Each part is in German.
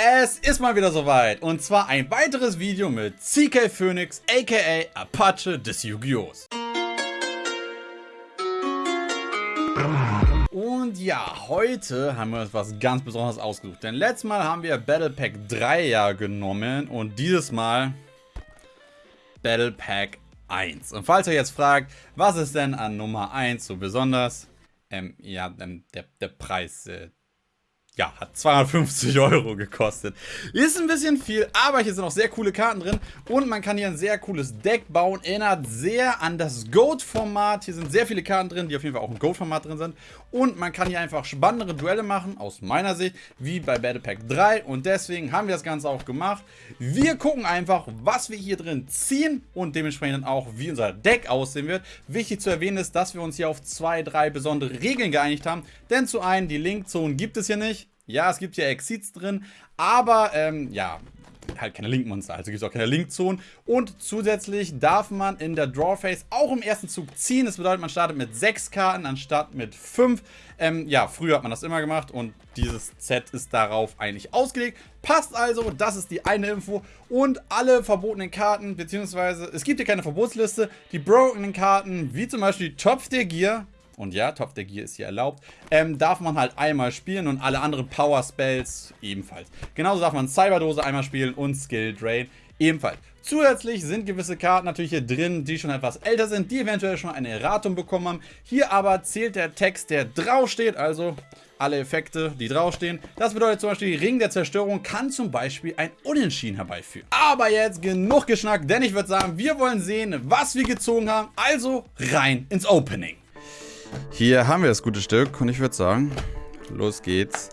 Es ist mal wieder soweit und zwar ein weiteres Video mit CK Phoenix aka Apache des Yu-Gi-Ohs. Und ja, heute haben wir uns was ganz Besonderes ausgesucht, denn letztes Mal haben wir Battle Pack 3 ja genommen und dieses Mal Battle Pack 1. Und falls ihr jetzt fragt, was ist denn an Nummer 1 so besonders? Ähm, ja, ähm, der, der Preis, äh, ja, hat 250 Euro gekostet. Ist ein bisschen viel, aber hier sind auch sehr coole Karten drin. Und man kann hier ein sehr cooles Deck bauen. Erinnert sehr an das Goat-Format. Hier sind sehr viele Karten drin, die auf jeden Fall auch im Goat-Format drin sind. Und man kann hier einfach spannendere Duelle machen, aus meiner Sicht, wie bei Battle Pack 3. Und deswegen haben wir das Ganze auch gemacht. Wir gucken einfach, was wir hier drin ziehen und dementsprechend auch, wie unser Deck aussehen wird. Wichtig zu erwähnen ist, dass wir uns hier auf zwei, drei besondere Regeln geeinigt haben. Denn zu einen, die Link-Zone gibt es hier nicht. Ja, es gibt ja Exits drin, aber ähm, ja, halt keine Link-Monster, also gibt es auch keine Link-Zonen. Und zusätzlich darf man in der Draw-Phase auch im ersten Zug ziehen. Das bedeutet, man startet mit 6 Karten anstatt mit 5. Ähm, ja, früher hat man das immer gemacht und dieses Set ist darauf eigentlich ausgelegt. Passt also, das ist die eine Info. Und alle verbotenen Karten, beziehungsweise es gibt hier keine Verbotsliste. Die brokenen Karten, wie zum Beispiel Topf der Gier, und ja, Top der Gear ist hier erlaubt, ähm, darf man halt einmal spielen und alle anderen Power Spells ebenfalls. Genauso darf man Cyberdose einmal spielen und Skill Drain ebenfalls. Zusätzlich sind gewisse Karten natürlich hier drin, die schon etwas älter sind, die eventuell schon eine Erratung bekommen haben. Hier aber zählt der Text, der draufsteht, also alle Effekte, die draufstehen. Das bedeutet zum Beispiel, Ring der Zerstörung kann zum Beispiel ein Unentschieden herbeiführen. Aber jetzt genug geschnackt, denn ich würde sagen, wir wollen sehen, was wir gezogen haben. Also rein ins Opening. Hier haben wir das gute Stück und ich würde sagen, los geht's.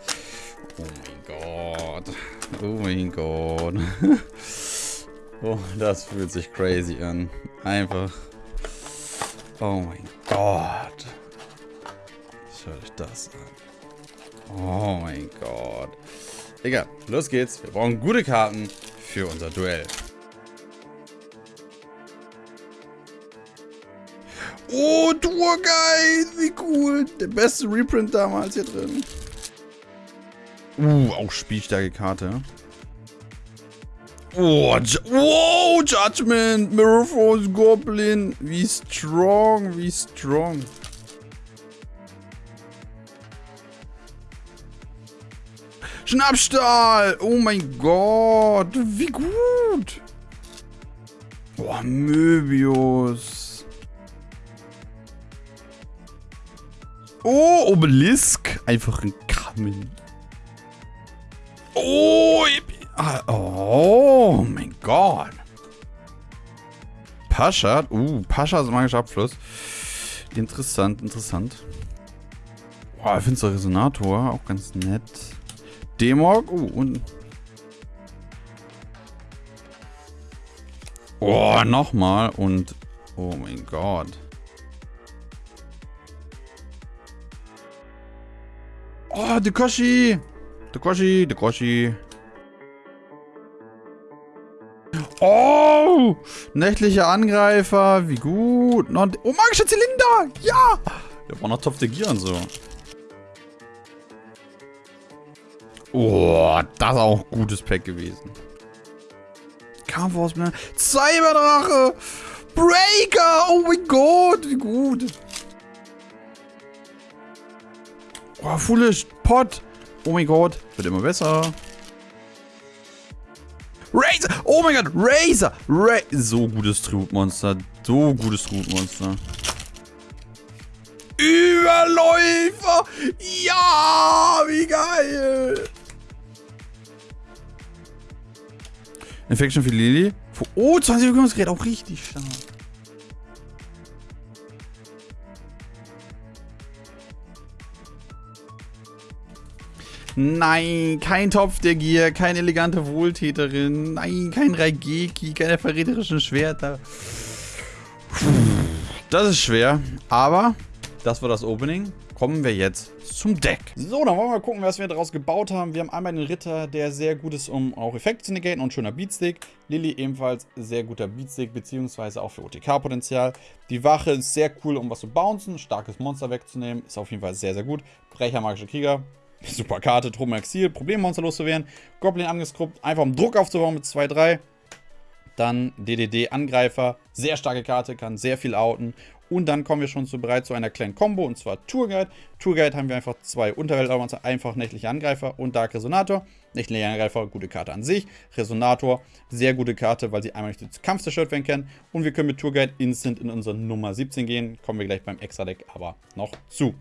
Oh mein Gott. Oh mein Gott. oh, das fühlt sich crazy an. Einfach. Oh mein Gott. Schaut euch das an. Oh mein Gott. Egal, los geht's. Wir brauchen gute Karten für unser Duell. Oh, Tourguide, wie cool. Der beste Reprint damals hier drin. Uh, auch spielstarke Karte. Oh, wow, Judgment, Mirrorforce, Goblin. Wie strong, wie strong. Schnappstahl! Oh mein Gott, wie gut! Boah, Möbius. Oh, Obelisk. Einfach ein Kamen. Oh, ah, oh mein Gott. Pascha. Uh, Pascha ist magischer Abfluss. Interessant, interessant. Boah, finster Resonator. Auch ganz nett. Demog. Uh, und... Oh, nochmal. Und... Oh mein Gott. Oh, Dekoshi! Dekoshi, Dekoshi. Oh! Nächtlicher Angreifer, wie gut. oh, magischer Zylinder! Ja! Der war noch Topf der Gier und so. Oh, das ist auch ein gutes Pack gewesen. Kampfausblätter. Cyberdrache! Breaker! Oh mein Gott, wie gut. Oh, Foolish Pot. Oh mein Gott. Wird immer besser. Razor. Oh mein Gott. Razor. Ra so gutes Trutmonster. So gutes Trutmonster. Überläufer. Ja, wie geil. Infection für Lily. Oh, 20 Gerät auch richtig stark. Nein, kein Topf der Gier, keine elegante Wohltäterin. Nein, kein Raigeki, keine verräterischen Schwerter. Das ist schwer, aber das war das Opening. Kommen wir jetzt zum Deck. So, dann wollen wir mal gucken, was wir daraus gebaut haben. Wir haben einmal den Ritter, der sehr gut ist, um auch Effekte zu negaten und schöner Beatstick. Lilly ebenfalls sehr guter Beatstick, beziehungsweise auch für OTK-Potenzial. Die Wache ist sehr cool, um was zu bouncen, starkes Monster wegzunehmen. Ist auf jeden Fall sehr, sehr gut. Brecher, magischer Krieger, Super Karte, Truppen Exil, Problemmonster loszuwerden. Goblin angeskruppt, einfach um Druck aufzubauen mit 2-3. Dann DDD Angreifer, sehr starke Karte, kann sehr viel outen. Und dann kommen wir schon zu, bereit zu einer kleinen Combo, und zwar Tourguide. Tourguide haben wir einfach zwei Unterweltmonster, einfach nächtliche Angreifer und Dark Resonator. Nächtliche Angreifer, gute Karte an sich. Resonator, sehr gute Karte, weil sie einmal nicht zu Kampf zerstört werden kann. Und wir können mit Tourguide instant in unsere Nummer 17 gehen. Kommen wir gleich beim Extra-Deck aber noch zu.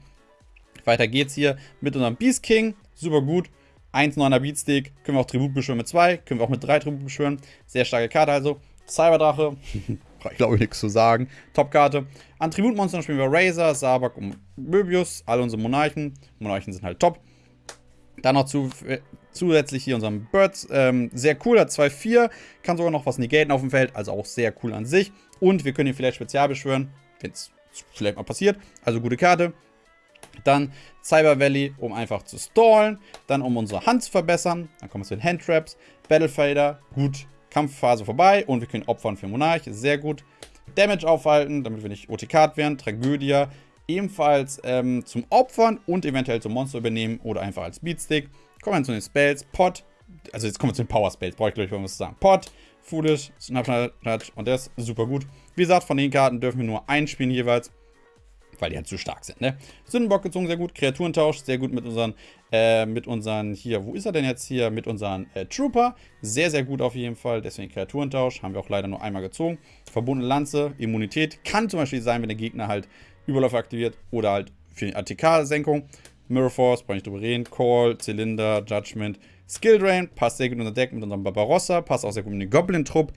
Weiter geht's hier mit unserem Beast King. Super gut. 1,9er Beatstick. Können wir auch Tribut beschwören mit 2. Können wir auch mit 3 Tribut beschwören. Sehr starke Karte also. Cyberdrache. ich glaube nichts zu sagen. Top-Karte. An Tributmonstern spielen wir Razor, Sabak und Möbius. Alle unsere Monarchen. Monarchen sind halt top. Dann noch zu, äh, zusätzlich hier unseren Birds. Ähm, sehr cool, hat 2-4. Kann sogar noch was negaten auf dem Feld. Also auch sehr cool an sich. Und wir können ihn vielleicht spezial beschwören, wenn es vielleicht mal passiert. Also gute Karte. Dann Cyber Valley, um einfach zu stallen. Dann um unsere Hand zu verbessern. Dann kommen wir zu den Handtraps. Battlefader, gut. Kampfphase vorbei. Und wir können opfern für Monarch, sehr gut. Damage aufhalten, damit wir nicht OTK werden. Tragödie, ebenfalls ähm, zum Opfern und eventuell zum Monster übernehmen oder einfach als Beatstick. Kommen wir zu den Spells. Pot, also jetzt kommen wir zu den Power Spells, brauche ich gleich was zu sagen. Pot, Foolish, Snapshot und der ist super gut. Wie gesagt, von den Karten dürfen wir nur einspielen jeweils weil die halt zu stark sind, ne? Sündenbock gezogen, sehr gut. Kreaturentausch, sehr gut mit unseren, äh, mit unseren, hier, wo ist er denn jetzt hier? Mit unseren äh, Trooper. Sehr, sehr gut auf jeden Fall. Deswegen Kreaturentausch. Haben wir auch leider nur einmal gezogen. Verbundene Lanze, Immunität. Kann zum Beispiel sein, wenn der Gegner halt Überläufe aktiviert oder halt für die ATK-Senkung. Mirror Force, brauche ich drüber reden. Call, Zylinder, Judgment. Skill Drain, passt sehr gut in unser Deck mit unserem Barbarossa. Passt auch sehr gut in den Goblin-Trupp.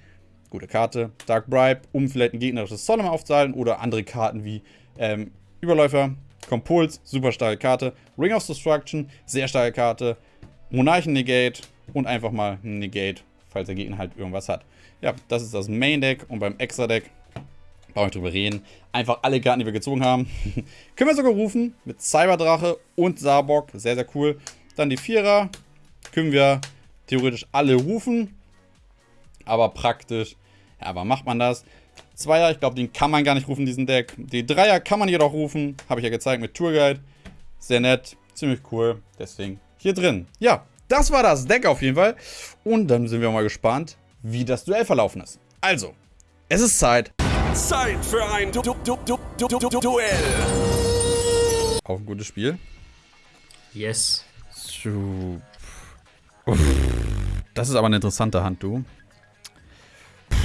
Gute Karte. Dark Bribe, um vielleicht ein gegnerisches Solemn aufzuhalten oder andere Karten wie ähm, Überläufer, Kompuls, super starke Karte. Ring of Destruction, sehr starke Karte. Monarchen Negate und einfach mal Negate, falls der Gegner halt irgendwas hat. Ja, das ist das Main Deck und beim Extra Deck brauche ich drüber reden. Einfach alle Karten, die wir gezogen haben. Können wir sogar rufen mit Cyberdrache und Sabok. Sehr, sehr cool. Dann die Vierer. Können wir theoretisch alle rufen. Aber praktisch, ja, aber macht man das? Zweier, ich glaube, den kann man gar nicht rufen, diesen Deck. Die Dreier kann man jedoch rufen. Habe ich ja gezeigt mit Tourguide. Sehr nett, ziemlich cool. Deswegen hier drin. Ja, das war das Deck auf jeden Fall. Und dann sind wir mal gespannt, wie das Duell verlaufen ist. Also, es ist Zeit. Zeit für ein du du du du du du Duell. Auch ein gutes Spiel. Yes. Das ist aber eine interessante Hand, du.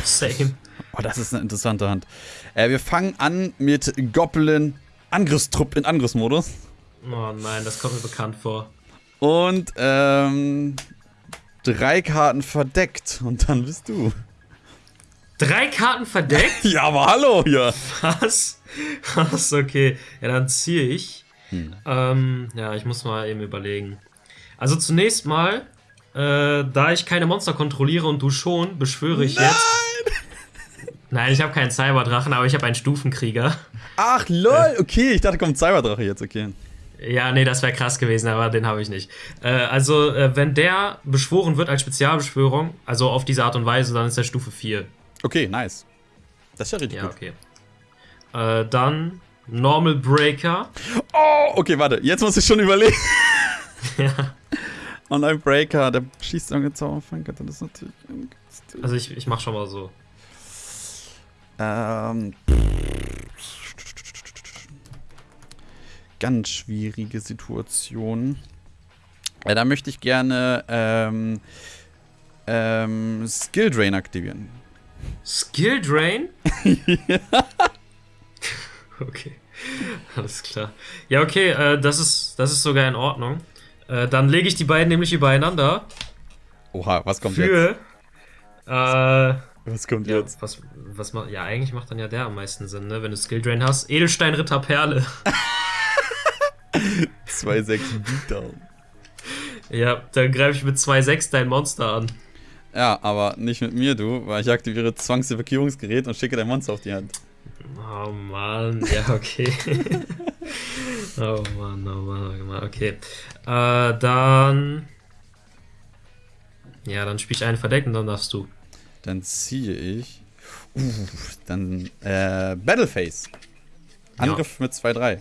Same. Oh, das ist eine interessante Hand. Äh, wir fangen an mit Goblin Angriffstrupp in Angriffsmodus. Oh nein, das kommt mir bekannt vor. Und ähm, drei Karten verdeckt. Und dann bist du. Drei Karten verdeckt? ja, aber hallo hier. Was? Was? Okay. Ja, dann ziehe ich. Hm. Ähm, ja, ich muss mal eben überlegen. Also zunächst mal, äh, da ich keine Monster kontrolliere und du schon, beschwöre ich Nein! jetzt. Nein, ich habe keinen Cyberdrachen, aber ich habe einen Stufenkrieger. Ach, lol. Okay, ich dachte, kommt Cyberdrache jetzt, okay. Ja, nee, das wäre krass gewesen, aber den habe ich nicht. Äh, also, äh, wenn der beschworen wird als Spezialbeschwörung, also auf diese Art und Weise, dann ist der Stufe 4. Okay, nice. Das ist ja richtig Ja, gut. okay. Äh, dann Normal Breaker. Oh, okay, warte. Jetzt muss ich schon überlegen. ja. Und ein Breaker, der schießt am Zauberfang, dann ist natürlich. Also ich, ich mach schon mal so. Ähm. Ganz schwierige Situation. Ja, da möchte ich gerne ähm, ähm, Skill Drain aktivieren. Skill Drain? Okay. Alles klar. Ja, okay, äh, das, ist, das ist sogar in Ordnung. Äh, dann lege ich die beiden nämlich übereinander. Oha, was kommt jetzt? Für. Äh, Was kommt ja, jetzt? was, was ma- ja, eigentlich macht dann ja der am meisten Sinn, ne? Wenn du Skill Drain hast. Edelstein Ritter Perle. 2,6 Beatdown. ja, dann greife ich mit 2,6 dein Monster an. Ja, aber nicht mit mir, du, weil ich aktiviere Zwangsevakuierungsgerät und schicke dein Monster auf die Hand. Oh Mann, ja, okay. oh Mann, oh Mann, oh Mann, okay. Äh, dann. Ja, dann spiele ich einen verdeckt und dann darfst du. Dann ziehe ich. Uh, dann äh, Battleface. Angriff mit 2-3.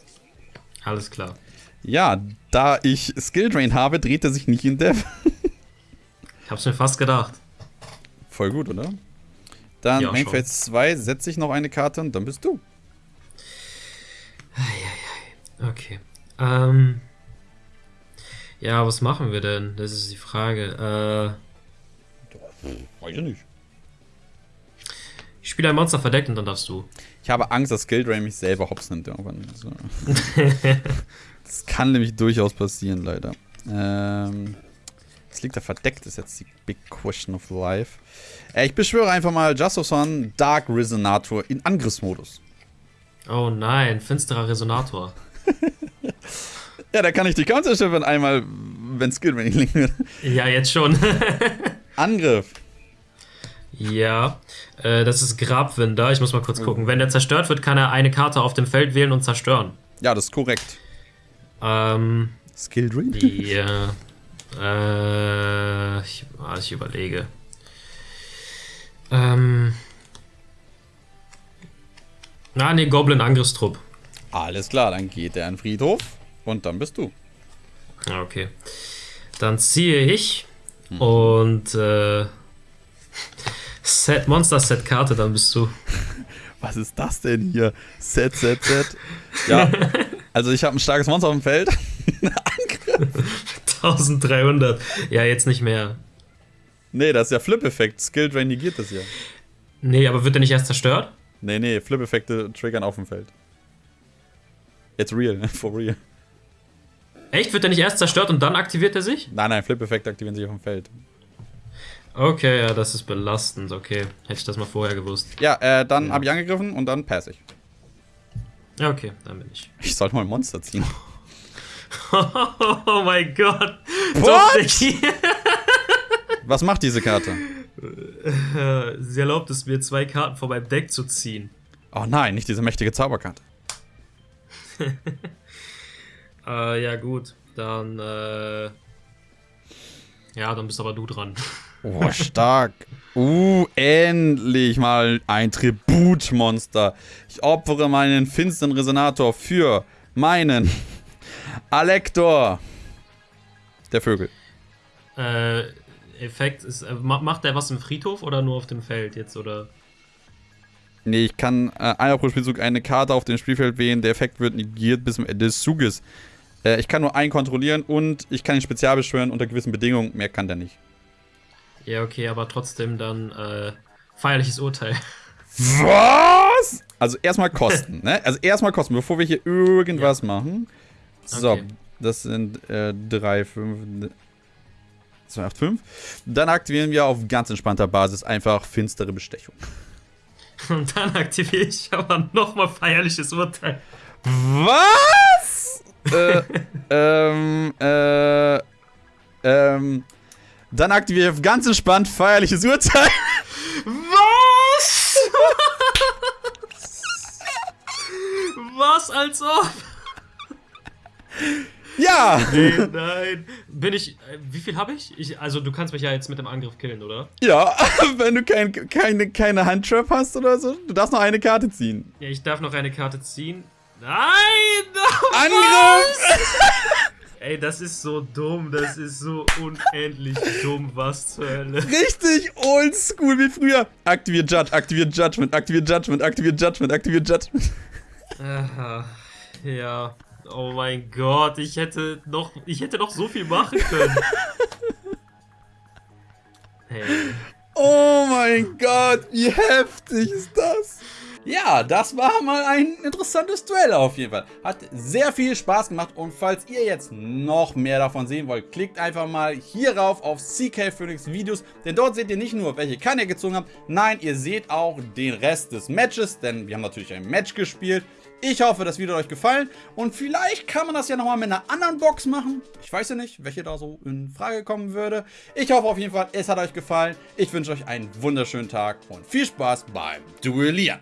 Alles klar. Ja, da ich Skill Drain habe, dreht er sich nicht in Dev. Ich hab's mir fast gedacht. Voll gut, oder? Dann Ja, Main schon. Phase 2, setze ich noch eine Karte und dann bist du. Okay. Ähm. Ja, was machen wir denn? Das ist die Frage. Äh, Weiß ich nicht. Ich spiele ein Monster verdeckt und dann darfst du. Ich habe Angst, dass Skill Drain mich selber hops nimmt irgendwann. So. das kann nämlich durchaus passieren, leider. Ähm, das liegt da verdeckt, ist jetzt die Big Question of Life. Äh, ich beschwöre einfach mal Just of Sun Dark Resonator in Angriffsmodus. Oh nein, finsterer Resonator. Ja, da kann ich die Counter schiffen einmal, wenn Skill Drain nicht liegen wird. Ja, jetzt schon. Angriff. Ja, äh, das ist Grabwinder. Ich muss mal kurz gucken. Wenn der zerstört wird, kann er eine Karte auf dem Feld wählen und zerstören. Ja, das ist korrekt. Ähm, Skill Drain? ja. Äh, ich, ah, ich überlege. Ähm. Na, nee, Goblin-Angriffstrupp. Alles klar, dann geht er in den Friedhof und dann bist du. Ja, okay. Dann ziehe ich und äh, Set Monster Set Karte, dann bist du. Was ist das denn hier? Set, set, set. Ja, also ich habe ein starkes Monster auf dem Feld. 1300. Ja, jetzt nicht mehr. Nee, das ist ja Flip-Effekt. Skill Drain negiert das ja. Nee, aber wird der nicht erst zerstört? Nee, nee, Flip-Effekte triggern auf dem Feld. Jetzt real, for real. Echt? Wird der nicht erst zerstört und dann aktiviert er sich? Nein, nein, Flip-Effekte aktivieren sich auf dem Feld. Okay, ja, das ist belastend. Okay, hätte ich das mal vorher gewusst. Ja, äh, dann habe ich angegriffen und dann pass ich. Ja, okay, dann bin ich. Ich sollte mal ein Monster ziehen. Oh mein Gott. Was macht diese Karte? Sie erlaubt es mir, zwei Karten von meinem Deck zu ziehen. Oh nein, nicht diese mächtige Zauberkarte. Äh, ja, gut. Dann, äh. Ja, dann bist aber du dran. Oh, stark. Uh, endlich mal ein Tributmonster. Ich opfere meinen finsteren Resonator für meinen Alektor. Der Vögel. Äh, Effekt ist. Äh, ma- macht der was im Friedhof oder nur auf dem Feld jetzt, oder? Nee, ich kann äh, einmal pro Spielzug eine Karte auf dem Spielfeld wählen. Der Effekt wird negiert bis zum Ende des Zuges. Äh, ich kann nur einen kontrollieren und ich kann ihn spezial beschwören unter gewissen Bedingungen. Mehr kann der nicht. Ja, okay, aber trotzdem dann, äh, feierliches Urteil. Was? Also erstmal Kosten, ne? Also erstmal Kosten, bevor wir hier irgendwas machen. So, Okay. das sind äh, 3, 5, 2, 8, 5. Dann aktivieren wir auf ganz entspannter Basis einfach finstere Bestechung. Und dann aktiviere ich aber nochmal feierliches Urteil. Was? äh, ähm, äh, ähm, dann aktiviere ich ganz entspannt feierliches Urteil. Was? Was als ob? Ja! Nee, nein. Bin ich. Äh, wie viel habe ich? ich? Also, du kannst mich ja jetzt mit dem Angriff killen, oder? Ja, wenn du kein, keine, keine Handtrap hast oder so, du darfst noch eine Karte ziehen. Ja, ich darf noch eine Karte ziehen. Nein! Angriff! Ey, das ist so dumm. Das ist so unendlich dumm. Was zur Hölle? Richtig oldschool wie früher. Aktiviert Judge, aktiviert Judgment, aktiviert Judgment, aktiviert Judgment, aktiviert Judgment. Aha, ja. Oh mein Gott, ich hätte noch, ich hätte noch so viel machen können. Hey. Oh mein Gott, wie heftig ist das? Ja, das war mal ein interessantes Duell auf jeden Fall. Hat sehr viel Spaß gemacht und falls ihr jetzt noch mehr davon sehen wollt, klickt einfach mal hier rauf auf CK Phoenix Videos, denn dort seht ihr nicht nur, welche Kann ihr gezogen habt, nein, ihr seht auch den Rest des Matches, denn wir haben natürlich ein Match gespielt. Ich hoffe, das Video hat euch gefallen und vielleicht kann man das ja nochmal mit einer anderen Box machen. Ich weiß ja nicht, welche da so in Frage kommen würde. Ich hoffe auf jeden Fall, es hat euch gefallen. Ich wünsche euch einen wunderschönen Tag und viel Spaß beim Duellieren.